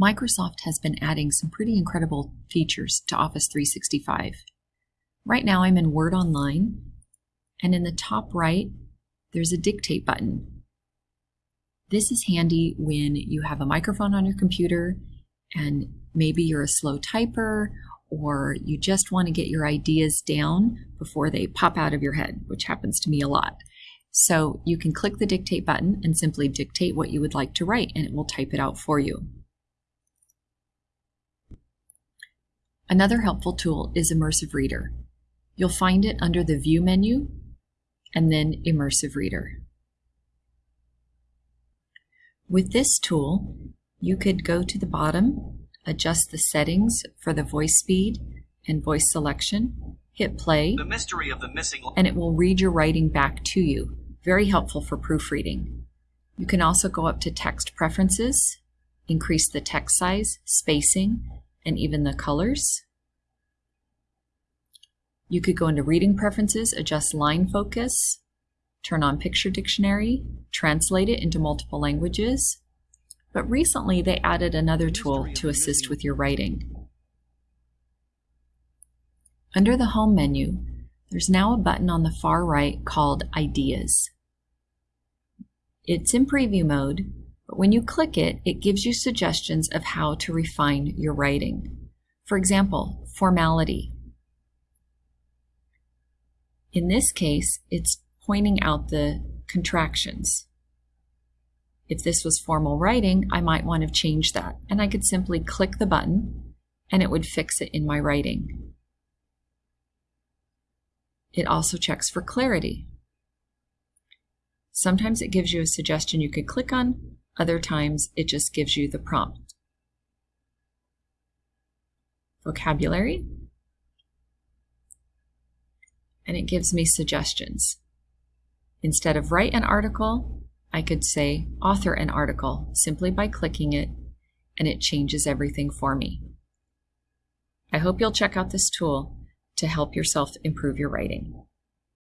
Microsoft has been adding some pretty incredible features to Office 365. Right now I'm in Word Online, and in the top right, there's a dictate button. This is handy when you have a microphone on your computer and maybe you're a slow typer or you just want to get your ideas down before they pop out of your head, which happens to me a lot. So you can click the dictate button and simply dictate what you would like to write and it will type it out for you. Another helpful tool is Immersive Reader. You'll find it under the View menu and then Immersive Reader. With this tool, you could go to the bottom, adjust the settings for the voice speed and voice selection, hit play, The mystery of the missing and it will read your writing back to you. Very helpful for proofreading. You can also go up to text preferences, increase the text size, spacing, and even the colors. You could go into reading preferences, adjust line focus, turn on picture dictionary, translate it into multiple languages. But recently they added another tool to assist with your writing. Under the Home menu, there's now a button on the far right called Ideas. It's in preview mode, but when you click it, it gives you suggestions of how to refine your writing. For example, formality. In this case, it's pointing out the contractions. If this was formal writing, I might want to change that, and I could simply click the button and it would fix it in my writing. It also checks for clarity. Sometimes it gives you a suggestion you could click on, other times it just gives you the prompt. Vocabulary. And it gives me suggestions. Instead of write an article, I could say author an article simply by clicking it, and it changes everything for me. I hope you'll check out this tool to help yourself improve your writing.